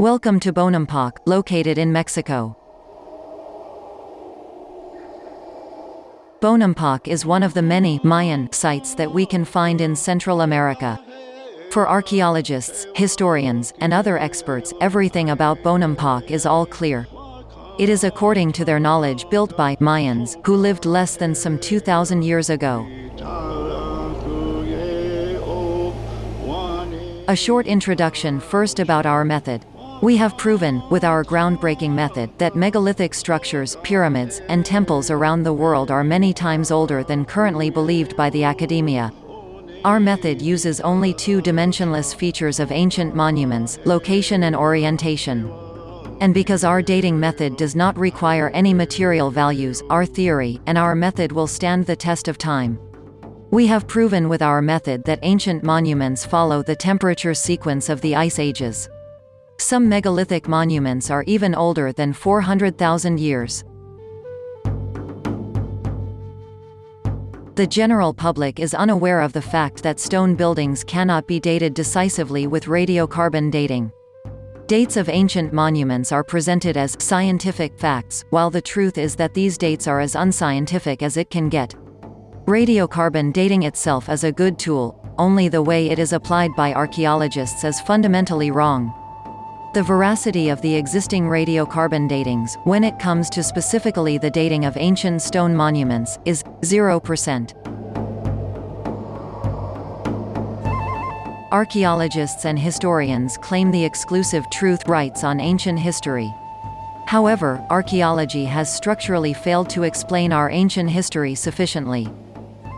Welcome to Bonampak, located in Mexico. Bonampak is one of the many Mayan sites that we can find in Central America. For archaeologists, historians, and other experts, everything about Bonampak is all clear. It is according to their knowledge built by Mayans, who lived less than some 2,000 years ago. A short introduction first about our method. We have proven, with our groundbreaking method, that megalithic structures, pyramids, and temples around the world are many times older than currently believed by the academia. Our method uses only two dimensionless features of ancient monuments, location and orientation. And because our dating method does not require any material values, our theory, and our method will stand the test of time. We have proven with our method that ancient monuments follow the temperature sequence of the ice ages. Some megalithic monuments are even older than 400,000 years. The general public is unaware of the fact that stone buildings cannot be dated decisively with radiocarbon dating. Dates of ancient monuments are presented as scientific facts, while the truth is that these dates are as unscientific as it can get. Radiocarbon dating itself is a good tool, only the way it is applied by archaeologists is fundamentally wrong. The veracity of the existing radiocarbon datings, when it comes to specifically the dating of ancient stone monuments, is 0%. Archaeologists and historians claim the exclusive truth rights on ancient history. However, archaeology has structurally failed to explain our ancient history sufficiently.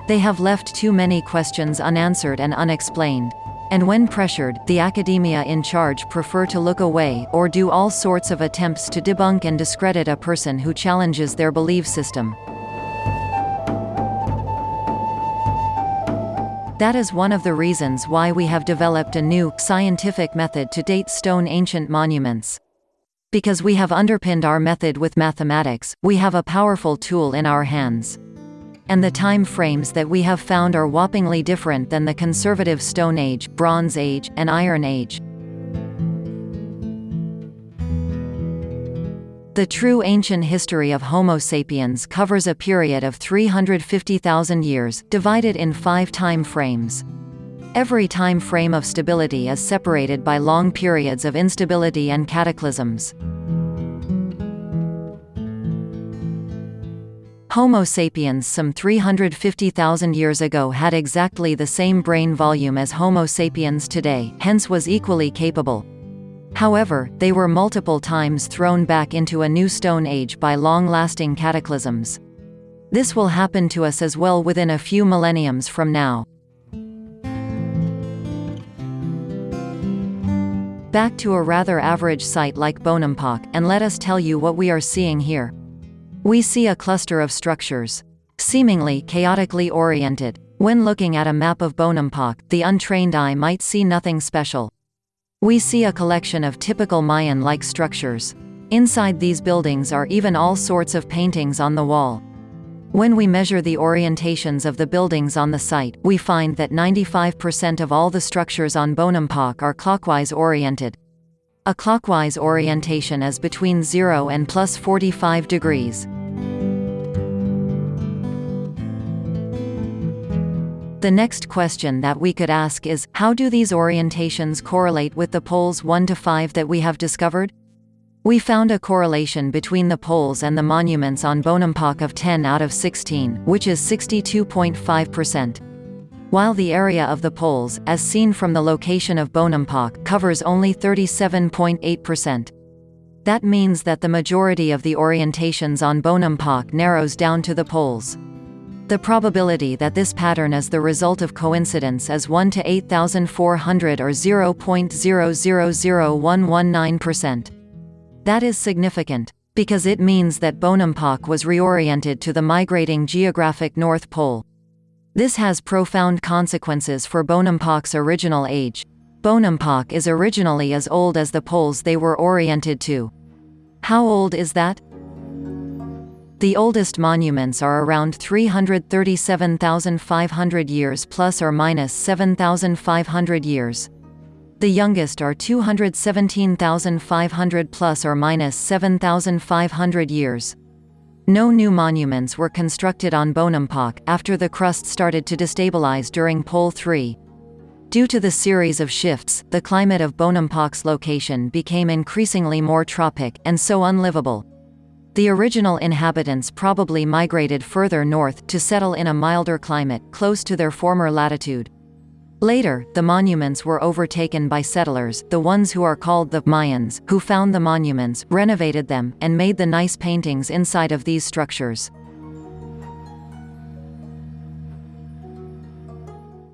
They have left too many questions unanswered and unexplained. And when pressured, the academia in charge prefer to look away, or do all sorts of attempts to debunk and discredit a person who challenges their belief system. That is one of the reasons why we have developed a new, scientific method to date stone ancient monuments. Because we have underpinned our method with mathematics, we have a powerful tool in our hands and the time frames that we have found are whoppingly different than the conservative Stone Age, Bronze Age, and Iron Age. The true ancient history of Homo sapiens covers a period of 350,000 years, divided in five time frames. Every time frame of stability is separated by long periods of instability and cataclysms. Homo sapiens some 350,000 years ago had exactly the same brain volume as Homo sapiens today, hence was equally capable. However, they were multiple times thrown back into a new Stone Age by long-lasting cataclysms. This will happen to us as well within a few millenniums from now. Back to a rather average site like Bonampak, and let us tell you what we are seeing here. We see a cluster of structures. Seemingly chaotically oriented. When looking at a map of Bonampak, the untrained eye might see nothing special. We see a collection of typical Mayan-like structures. Inside these buildings are even all sorts of paintings on the wall. When we measure the orientations of the buildings on the site, we find that 95% of all the structures on Bonampak are clockwise oriented. A clockwise orientation is between 0 and plus 45 degrees. The next question that we could ask is, how do these orientations correlate with the poles 1 to 5 that we have discovered? We found a correlation between the poles and the monuments on Bonampak of 10 out of 16, which is 62.5% while the area of the poles, as seen from the location of Bonampak, covers only 37.8%. That means that the majority of the orientations on Bonampak narrows down to the poles. The probability that this pattern is the result of coincidence is 1 to 8400 or 0.000119%. That is significant, because it means that Bonampak was reoriented to the migrating geographic North Pole. This has profound consequences for Bonampak's original age. Bonampak is originally as old as the poles they were oriented to. How old is that? The oldest monuments are around 337,500 years plus or minus 7,500 years. The youngest are 217,500 plus or minus 7,500 years. No new monuments were constructed on Bonampak after the crust started to destabilize during Pole 3. Due to the series of shifts, the climate of Bonampak's location became increasingly more tropic, and so unlivable. The original inhabitants probably migrated further north to settle in a milder climate, close to their former latitude. Later, the monuments were overtaken by settlers, the ones who are called the Mayans, who found the monuments, renovated them, and made the nice paintings inside of these structures.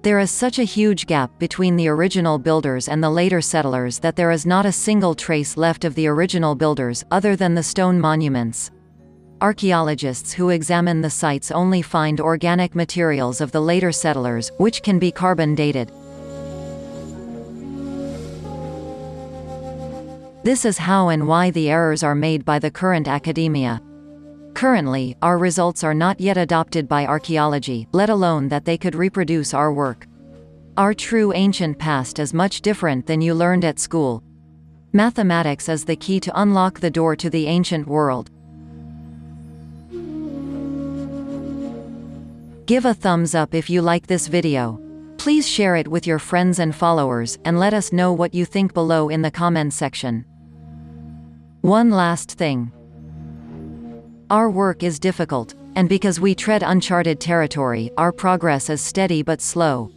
There is such a huge gap between the original builders and the later settlers that there is not a single trace left of the original builders, other than the stone monuments. Archaeologists who examine the sites only find organic materials of the later settlers, which can be carbon dated. This is how and why the errors are made by the current academia. Currently, our results are not yet adopted by archaeology, let alone that they could reproduce our work. Our true ancient past is much different than you learned at school. Mathematics is the key to unlock the door to the ancient world. Give a thumbs up if you like this video. Please share it with your friends and followers, and let us know what you think below in the comments section. One last thing. Our work is difficult, and because we tread uncharted territory, our progress is steady but slow.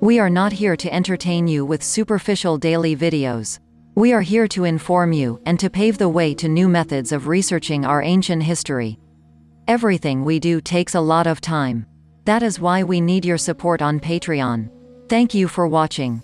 We are not here to entertain you with superficial daily videos. We are here to inform you, and to pave the way to new methods of researching our ancient history. Everything we do takes a lot of time. That is why we need your support on Patreon. Thank you for watching.